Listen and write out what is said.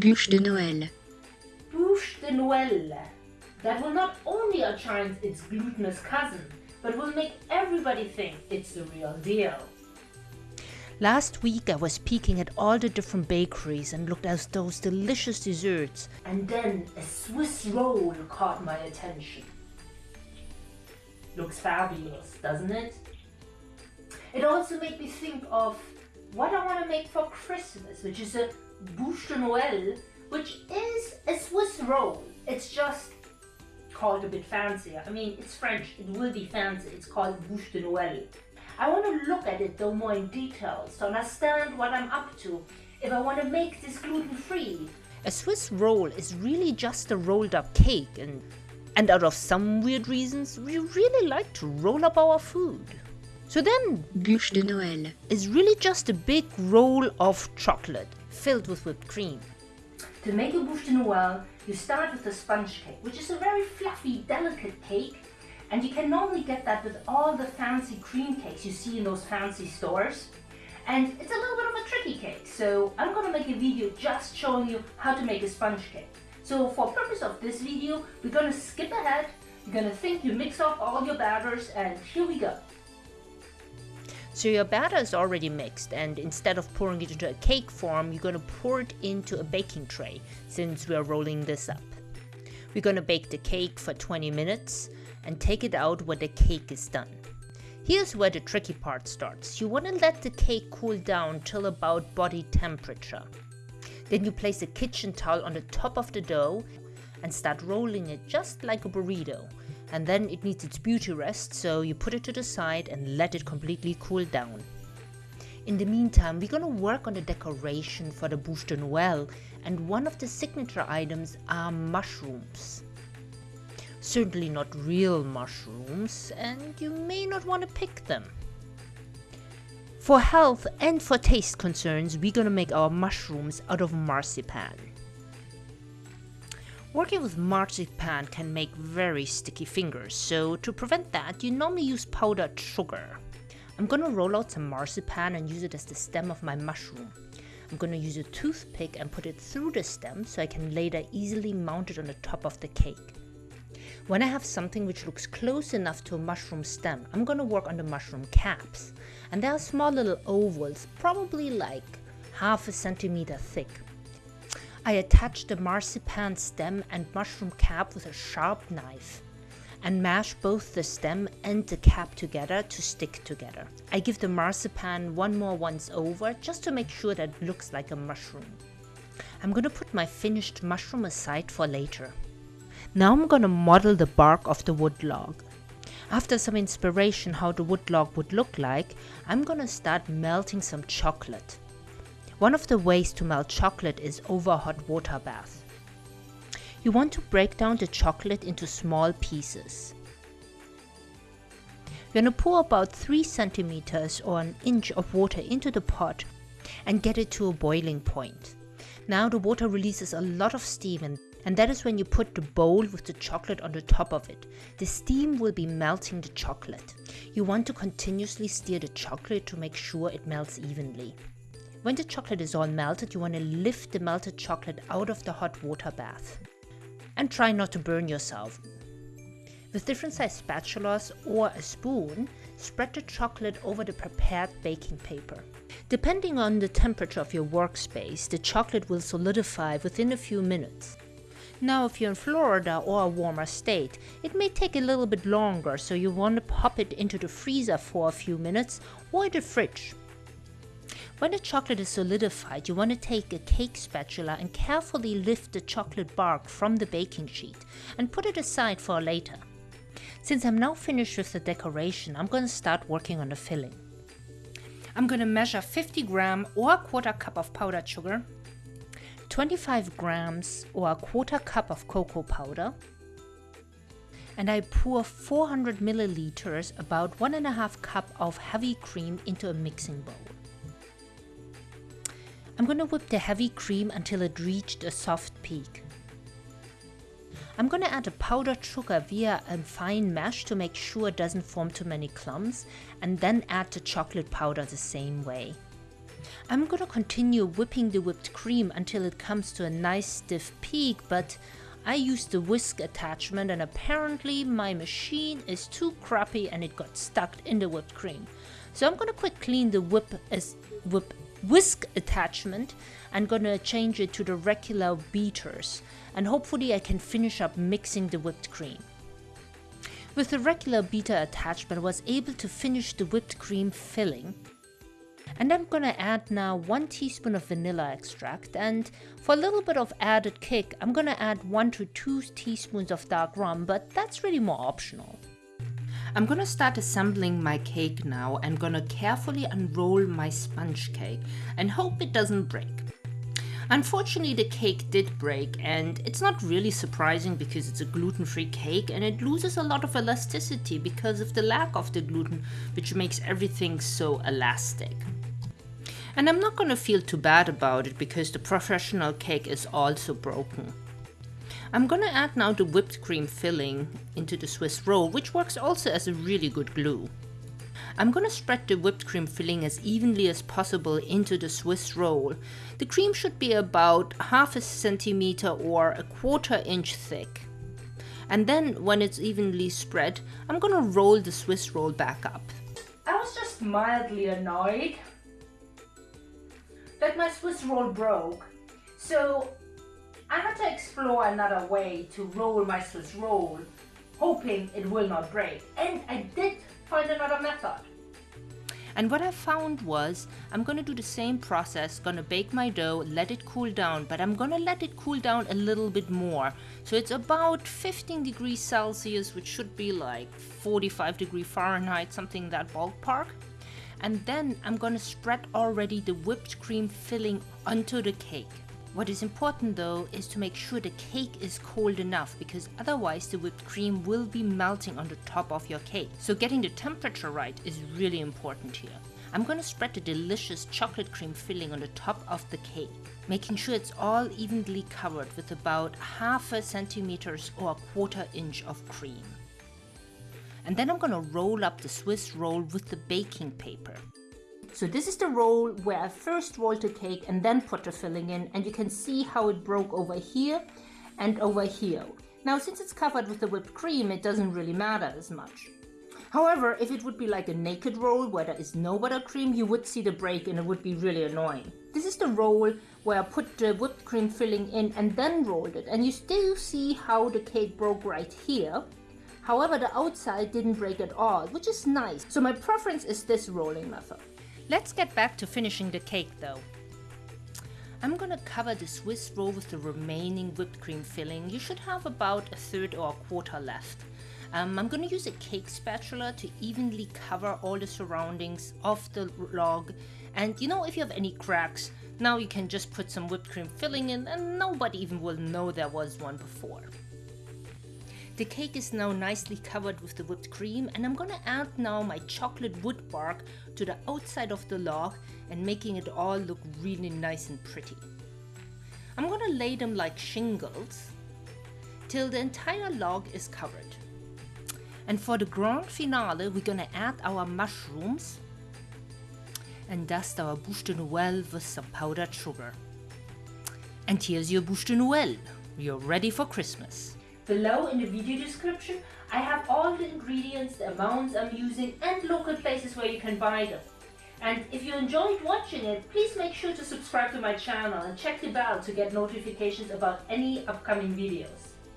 Bûche de Noël. Bûche de Noël. That will not only outshine its glutinous cousin, but will make everybody think it's the real deal. Last week I was peeking at all the different bakeries and looked at those delicious desserts. And then a Swiss roll caught my attention. Looks fabulous, doesn't it? It also made me think of what I want to make for Christmas, which is a bûche de Noël, which is a Swiss roll. It's just called a bit fancier. I mean, it's French, it will be fancy. It's called bûche de Noël. I want to look at it though more in detail to understand what I'm up to if I want to make this gluten-free. A Swiss roll is really just a rolled up cake and and out of some weird reasons, we really like to roll up our food. So then, Bûche de Noël. is really just a big roll of chocolate filled with whipped cream. To make a bûche de Noël, you start with a sponge cake, which is a very fluffy, delicate cake. And you can normally get that with all the fancy cream cakes you see in those fancy stores. And it's a little bit of a tricky cake, so I'm gonna make a video just showing you how to make a sponge cake. So for purpose of this video, we're gonna skip ahead. You're gonna think you mix up all your batters and here we go. So your batter is already mixed and instead of pouring it into a cake form, you're gonna pour it into a baking tray since we're rolling this up. We're gonna bake the cake for 20 minutes and take it out when the cake is done. Here's where the tricky part starts. You wanna let the cake cool down till about body temperature. Then you place a kitchen towel on the top of the dough and start rolling it just like a burrito. And then it needs its beauty rest, so you put it to the side and let it completely cool down. In the meantime, we're gonna work on the decoration for the Bûche de Noël, and one of the signature items are mushrooms. Certainly not real mushrooms, and you may not want to pick them. For health and for taste concerns, we're gonna make our mushrooms out of marzipan. Working with marzipan can make very sticky fingers, so to prevent that, you normally use powdered sugar. I'm gonna roll out some marzipan and use it as the stem of my mushroom. I'm gonna use a toothpick and put it through the stem so I can later easily mount it on the top of the cake. When I have something which looks close enough to a mushroom stem, I'm gonna work on the mushroom caps. And they are small little ovals, probably like half a centimeter thick. I attach the marzipan stem and mushroom cap with a sharp knife and mash both the stem and the cap together to stick together. I give the marzipan one more once over just to make sure that it looks like a mushroom. I'm gonna put my finished mushroom aside for later. Now I'm gonna model the bark of the wood log. After some inspiration how the wood log would look like, I'm gonna start melting some chocolate. One of the ways to melt chocolate is over a hot water bath. You want to break down the chocolate into small pieces. You're gonna pour about 3 centimeters or an inch of water into the pot and get it to a boiling point. Now the water releases a lot of steam and, and that is when you put the bowl with the chocolate on the top of it. The steam will be melting the chocolate. You want to continuously stir the chocolate to make sure it melts evenly. When the chocolate is all melted, you want to lift the melted chocolate out of the hot water bath. And try not to burn yourself. With different sized spatulas or a spoon, spread the chocolate over the prepared baking paper. Depending on the temperature of your workspace, the chocolate will solidify within a few minutes. Now if you're in Florida or a warmer state, it may take a little bit longer, so you want to pop it into the freezer for a few minutes or the fridge. When the chocolate is solidified, you want to take a cake spatula and carefully lift the chocolate bark from the baking sheet and put it aside for later. Since I'm now finished with the decoration, I'm going to start working on the filling. I'm going to measure 50 gram or a quarter cup of powdered sugar, 25 grams or a quarter cup of cocoa powder, and I pour 400 milliliters, about one and a half cup of heavy cream into a mixing bowl. I'm going to whip the heavy cream until it reached a soft peak. I'm going to add a powdered sugar via a fine mesh to make sure it doesn't form too many clumps and then add the chocolate powder the same way. I'm gonna continue whipping the whipped cream until it comes to a nice stiff peak, but I used the whisk attachment and apparently my machine is too crappy and it got stuck in the whipped cream. So I'm gonna quick clean the whip as whip whisk attachment and gonna change it to the regular beaters and hopefully I can finish up mixing the whipped cream. With the regular beater attachment I was able to finish the whipped cream filling and I'm gonna add now 1 teaspoon of vanilla extract and for a little bit of added kick I'm gonna add 1 to 2 teaspoons of dark rum but that's really more optional. I'm gonna start assembling my cake now and gonna carefully unroll my sponge cake and hope it doesn't break. Unfortunately the cake did break and it's not really surprising because it's a gluten-free cake and it loses a lot of elasticity because of the lack of the gluten which makes everything so elastic. And I'm not gonna feel too bad about it because the professional cake is also broken. I'm gonna add now the whipped cream filling into the Swiss roll, which works also as a really good glue. I'm gonna spread the whipped cream filling as evenly as possible into the Swiss roll. The cream should be about half a centimeter or a quarter inch thick. And then when it's evenly spread, I'm gonna roll the Swiss roll back up. I was just mildly annoyed that my Swiss roll broke. So I had to explore another way to roll my Swiss roll, hoping it will not break. And I did find another method. And what I found was, I'm gonna do the same process, gonna bake my dough, let it cool down, but I'm gonna let it cool down a little bit more. So it's about 15 degrees Celsius, which should be like 45 degree Fahrenheit, something that ballpark and then I'm gonna spread already the whipped cream filling onto the cake. What is important though is to make sure the cake is cold enough because otherwise the whipped cream will be melting on the top of your cake. So getting the temperature right is really important here. I'm gonna spread the delicious chocolate cream filling on the top of the cake, making sure it's all evenly covered with about half a centimeters or a quarter inch of cream and then I'm gonna roll up the Swiss roll with the baking paper. So this is the roll where I first rolled the cake and then put the filling in and you can see how it broke over here and over here. Now since it's covered with the whipped cream it doesn't really matter as much. However, if it would be like a naked roll where there is no buttercream, you would see the break and it would be really annoying. This is the roll where I put the whipped cream filling in and then rolled it. And you still see how the cake broke right here. However, the outside didn't break at all, which is nice. So my preference is this rolling method. Let's get back to finishing the cake though. I'm gonna cover the Swiss roll with the remaining whipped cream filling. You should have about a third or a quarter left. Um, I'm gonna use a cake spatula to evenly cover all the surroundings of the log. And you know, if you have any cracks, now you can just put some whipped cream filling in and nobody even will know there was one before. The cake is now nicely covered with the whipped cream and I'm gonna add now my chocolate wood bark to the outside of the log and making it all look really nice and pretty. I'm gonna lay them like shingles till the entire log is covered. And for the grand finale we're gonna add our mushrooms and dust our bûche de Noël with some powdered sugar. And here's your bûche de Noël. You're ready for Christmas. Below in the video description, I have all the ingredients, the amounts I'm using and local places where you can buy them. And if you enjoyed watching it, please make sure to subscribe to my channel and check the bell to get notifications about any upcoming videos.